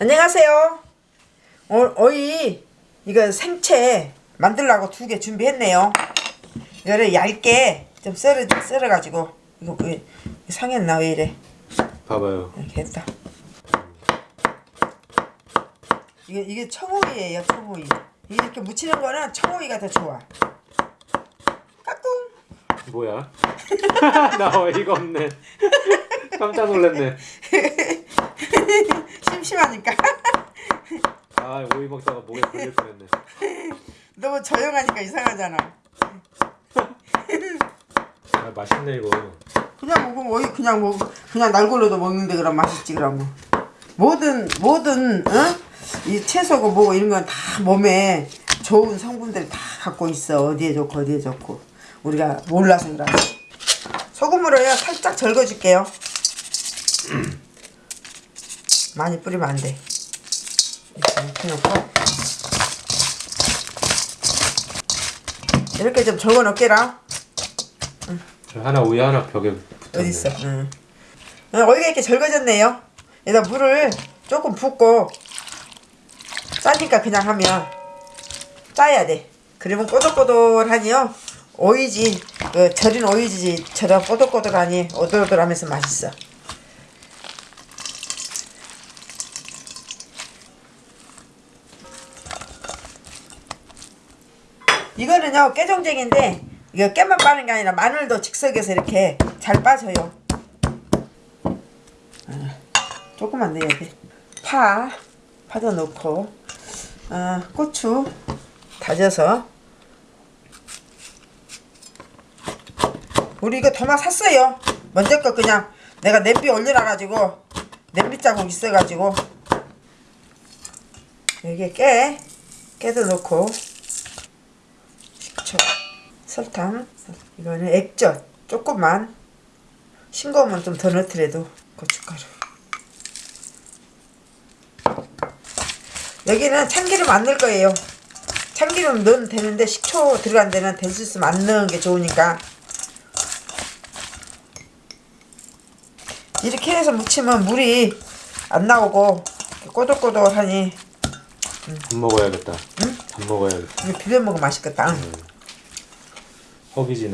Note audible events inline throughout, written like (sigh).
안녕하세요. 어, 어이 이거 생채 만들라고 두 개 준비했네요. 이거를 얇게 좀 썰어 썰어 가지고 이거 왜 상했나 왜 이래? 봐봐요. 이렇게 했다. 이게 이게 청오이예요, 청오이. 이렇게 묻히는 거는 청오이가 더 좋아. 까꿍. 뭐야? (laughs) 나 어이가 없네. 깜짝 놀랐네. (laughs) 심심하니까. (laughs) 아 오이 먹다가 목에 걸릴 뻔했네. (laughs) 너무 조용하니까 이상하잖아. 아 맛있네 이거. 그냥 먹으면 어이 그냥 먹 그냥 날골로도 먹는데 그럼 맛있지 그럼 뭐. 뭐든 뭐든 어? 이 채소고 뭐고 이런 건 다 몸에 좋은 성분들 다 갖고 있어 어디에 좋고 어디에 좋고 우리가 몰라서 그러지 소금으로요 살짝 절거줄게요 많이 뿌리면 안 돼 이렇게 넣고 이렇게 좀 절거 넣게라 저 하나 오이 하나 벽에 붙었네. 어디 있어? 응. 어, 어이가 이렇게 절거졌네요. 여기다 물을 조금 붓고 짜니까 그냥 하면 짜야 돼. 그러면 꼬들꼬들하니요. 오이지, 그 절인 오이지처럼 꼬들꼬들하니 오돌오돌하면서 맛있어. 이거는요 깨종쟁인데 이거 깨만 빠는 게 아니라 마늘도 즉석에서 이렇게 잘 빠져요. 아, 조금만 넣어야 돼. 파, 파도 넣고, 아, 고추 다져서. 우리 이거 도마 샀어요. 먼저 거 그냥 내가 냄비 올려놔가지고 냄비 자국 있어가지고 여기에 깨, 깨도 넣고 설탕, 이거는 액젓. 조금만. 싱거우면 좀 더 넣더라도 고춧가루. 여기는 참기름 안 넣을 거예요. 참기름 넣으면 되는데 식초 들어간 데는 될 수 있으면 안 넣은 게 좋으니까. 이렇게 해서 무치면 물이 안 나오고 꼬들꼬들하니. 밥 먹어야겠다. 밥 먹어야겠다. 비벼 먹으면 맛있겠다. 응. 허기지네.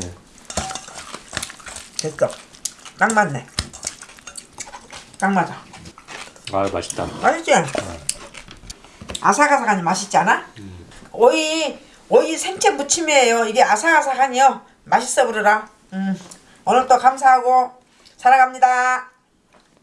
됐어 딱 맞네 딱 맞아 아 맛있다. 맛있지? 아삭아삭하니 맛있지 않아? 오이 오이 생채 무침이에요 이게 아삭아삭하니요 맛있어 부르라 음. 오늘 또 감사하고 사랑합니다